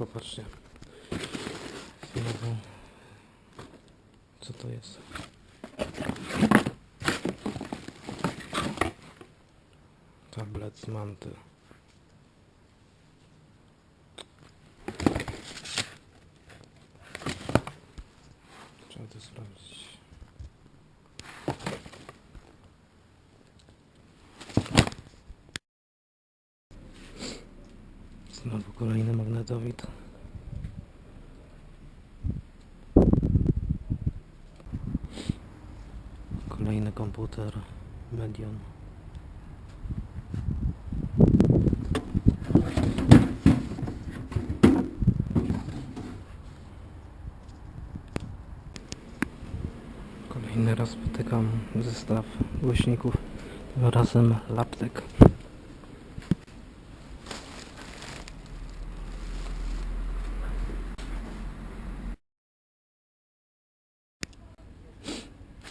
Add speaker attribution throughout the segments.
Speaker 1: Popatrzcie. Znowu. Co to jest? Tablet z manty. Trzeba to sprawdzić. Znowu kolejny magnetowid. Kolejny komputer Medion. Kolejny raz spotykam zestaw głośników, tym razem Laptek.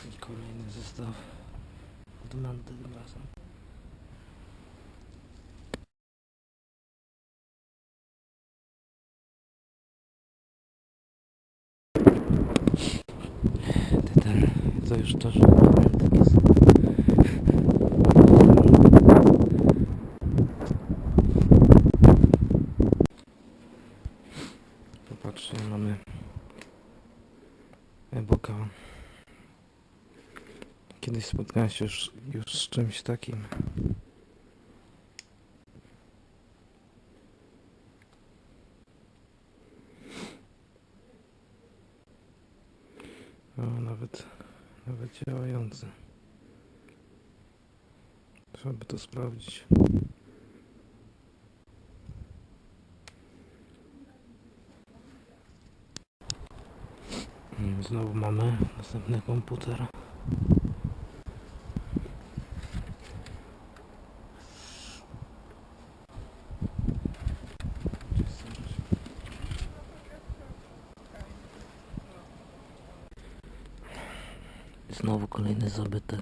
Speaker 1: I Kolejny zestaw od Manty tym razem. To już to, że. Popatrzcie, mamy Eboka. Kiedyś spotkałem się już, już z czymś takim. O, nawet, nawet działający. Trzeba by to sprawdzić. Mm, Znowu mamy następny komputer. Znowu kolejny zabytek.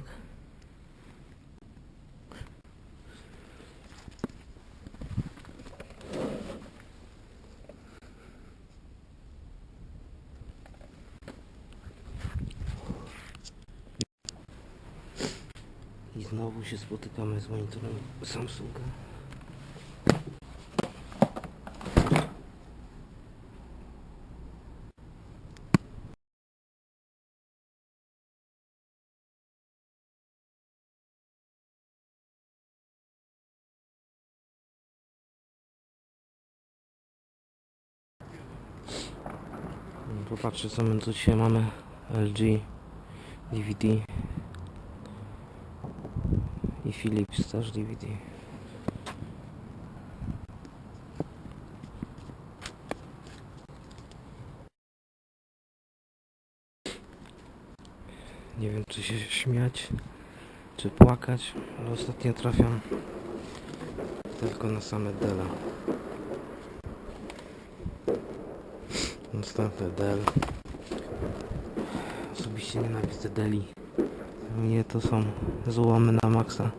Speaker 1: I znowu się spotykamy z monitorem Samsunga. Popatrzcie co my tu dzisiaj mamy LG DVD i Philips też DVD Nie wiem czy się śmiać czy płakać, ale ostatnio trafiam tylko na same Dela Następny Dell. Osobiście nienawidzę Deli. Mnie to są złomy na maksa.